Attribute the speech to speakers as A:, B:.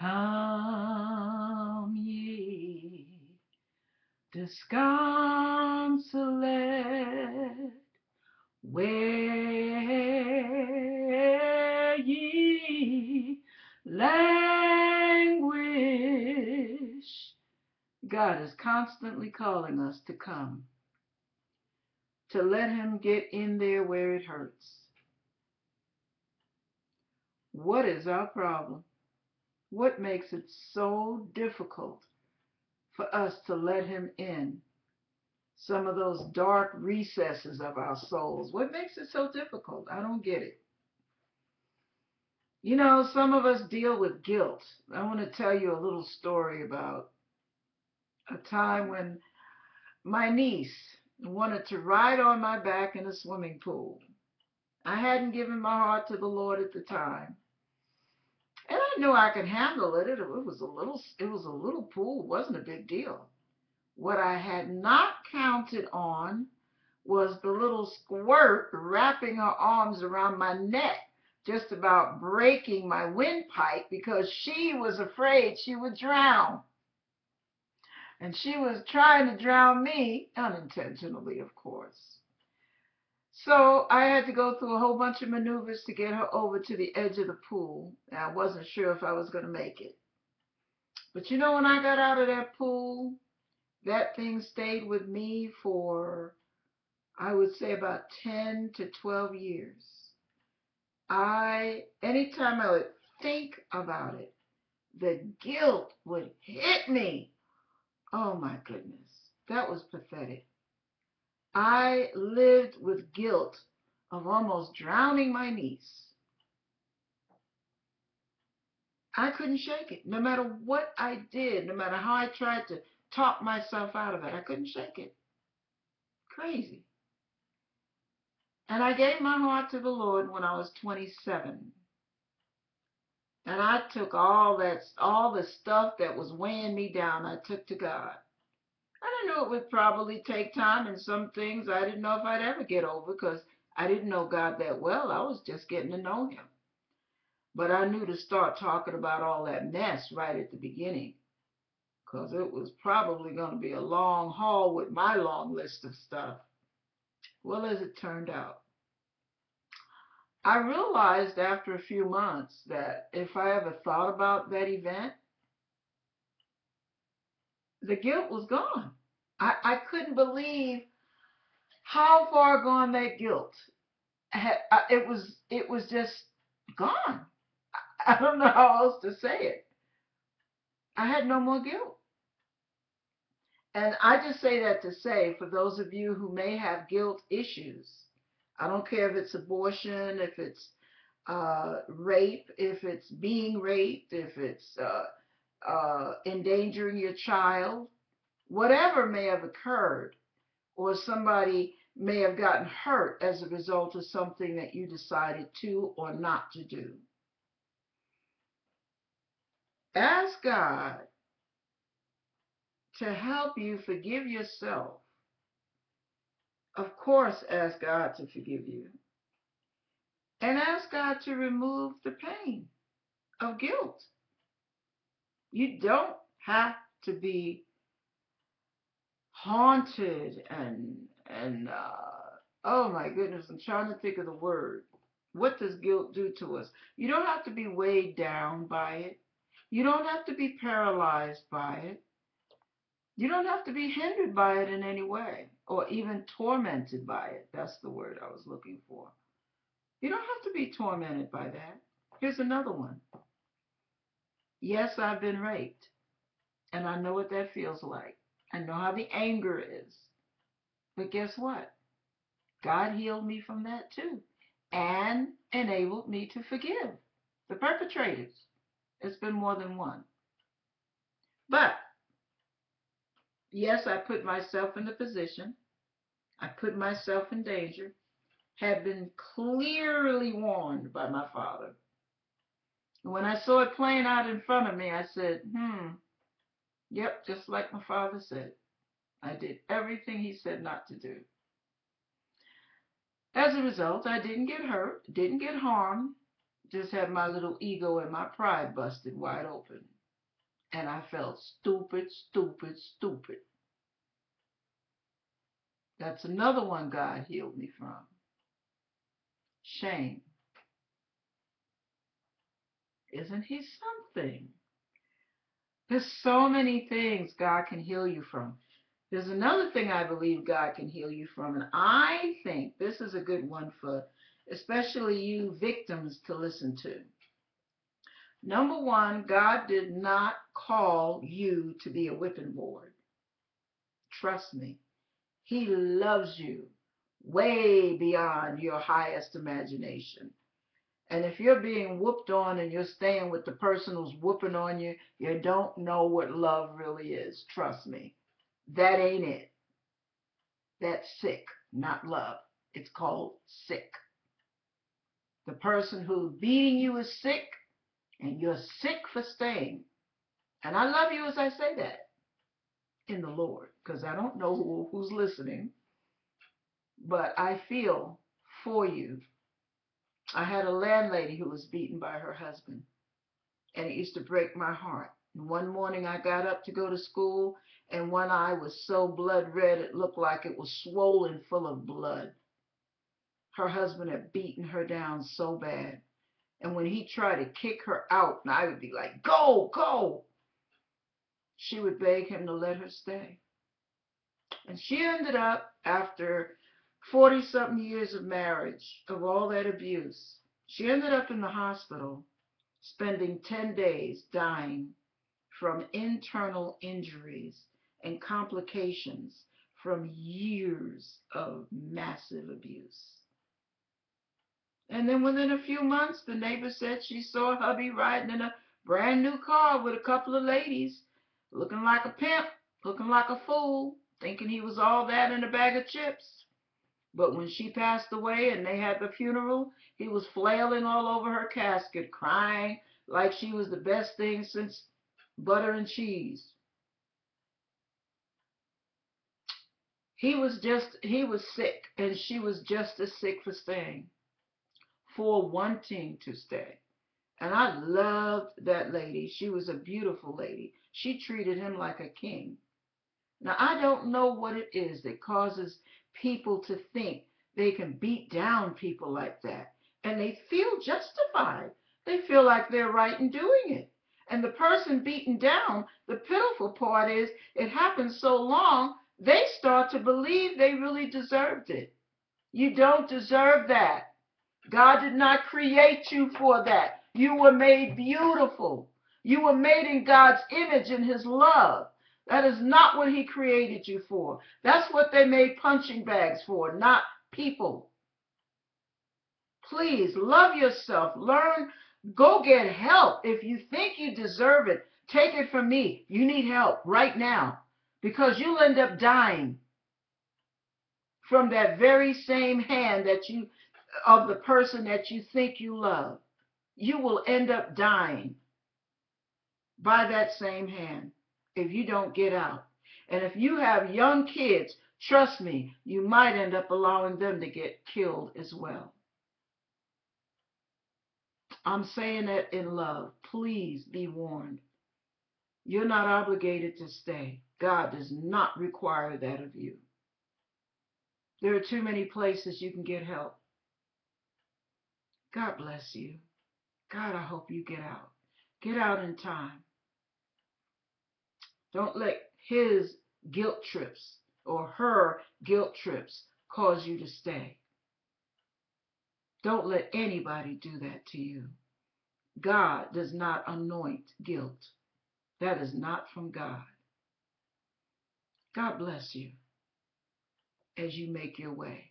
A: Come ye disconsolate, where ye languish. God is constantly calling us to come, to let Him get in there where it hurts. What is our problem? What makes it so difficult for us to let Him in some of those dark recesses of our souls? What makes it so difficult? I don't get it. You know, some of us deal with guilt. I want to tell you a little story about a time when my niece wanted to ride on my back in a swimming pool. I hadn't given my heart to the Lord at the time. Knew I could handle it. It, was a little it was a little pool, it wasn't a big deal. What I had not counted on was the little squirt wrapping her arms around my neck, just about breaking my windpipe because she was afraid she would drown and she was trying to drown me, unintentionally, of course. So I had to go through a whole bunch of maneuvers to get her over to the edge of the pool. And I wasn't sure if I was going to make it. But you know, when I got out of that pool, that thing stayed with me for, I would say, about 10 to 12 years. I, anytime I would think about it, the guilt would hit me Oh my goodness, that was pathetic. I lived with guilt of almost drowning my niece. I couldn't shake it. No matter what I did, no matter how I tried to talk myself out of it, I couldn't shake it. Crazy. And I gave my heart to the Lord when I was 27. And I took all that, all the stuff that was weighing me down, I took to God. I knew it would probably take time, and some things I didn't know if I'd ever get over because I didn't know God that well. I was just getting to know Him. But I knew to start talking about all that mess right at the beginning because it was probably going to be a long haul with my long list of stuff. Well, as it turned out, I realized after a few months that if I ever thought about that event, the guilt was gone. I, I couldn't believe how far gone that guilt had. It was it was just gone. I don't know how else to say it. I had no more guilt. And I just say that to say, for those of you who may have guilt issues, I don't care if it's abortion, if it's uh, rape, if it's being raped, if it's uh, uh, endangering your child, whatever may have occurred, or somebody may have gotten hurt as a result of something that you decided to or not to do. Ask God to help you forgive yourself of course, ask God to forgive you. And ask God to remove the pain of guilt. You don't have to be haunted and and uh, oh my goodness, I'm trying to think of the word. What does guilt do to us? You don't have to be weighed down by it. You don't have to be paralyzed by it. You don't have to be hindered by it in any way or even tormented by it. That's the word I was looking for. You don't have to be tormented by that. Here's another one. Yes, I've been raped, and I know what that feels like. I know how the anger is. But guess what? God healed me from that too and enabled me to forgive the perpetrators. It's been more than one. But yes, I put myself in the position. I put myself in danger, had been clearly warned by my father. when I saw it playing out in front of me, I said, hmm, yep, just like my father said. I did everything he said not to do. As a result, I didn't get hurt, didn't get harmed, just had my little ego and my pride busted wide open. And I felt stupid, stupid, stupid. That's another one God healed me from. Shame. Isn't he something? There's so many things God can heal you from. There's another thing I believe God can heal you from, and I think this is a good one for especially you victims to listen to. Number one, God did not call you to be a whipping board. Trust me. He loves you way beyond your highest imagination. And if you're being whooped on and you're staying with the person who's whooping on you, you don't know what love really is. Trust me. That ain't it. That's sick, not love. It's called sick. The person who's beating you is sick, and you're sick for staying. And I love you as I say that in the Lord, because I don't know who, who's listening, but I feel for you I had a landlady who was beaten by her husband, and it used to break my heart. And one morning I got up to go to school, and one eye was so blood red it looked like it was swollen full of blood. Her husband had beaten her down so bad. And when he tried to kick her out, and I would be like, Go, go, she would beg him to let her stay. And she ended up, after 40 something years of marriage, of all that abuse. She ended up in the hospital, spending 10 days dying from internal injuries and complications from years of massive abuse. And then within a few months, the neighbor said she saw hubby riding in a brand new car with a couple of ladies, looking like a pimp, looking like a fool, thinking he was all that in a bag of chips. But when she passed away and they had the funeral, he was flailing all over her casket, crying like she was the best thing since butter and cheese. He was just, he was sick, and she was just as sick for staying, for wanting to stay. And I loved that lady. She was a beautiful lady. She treated him like a king. Now, I don't know what it is that causes people to think they can beat down people like that. And they feel justified. They feel like they're right in doing it. And the person beaten down, the pitiful part is it happens so long, they start to believe they really deserved it. You don't deserve that. God did not create you for that. You were made beautiful. You were made in God's image and his love. That is not what he created you for. That's what they made punching bags for, not people. Please love yourself. Learn. Go get help. If you think you deserve it, take it from me. You need help right now because you'll end up dying from that very same hand that you of the person that you think you love. You will end up dying by that same hand if you don't get out. And if you have young kids, trust me, you might end up allowing them to get killed as well. I'm saying that in love. Please be warned. You're not obligated to stay. God does not require that of you. There are too many places you can get help. God bless you. God, I hope you get out. Get out in time. Don't let his guilt trips or her guilt trips cause you to stay. Don't let anybody do that to you. God does not anoint guilt. That is not from God. God bless you as you make your way.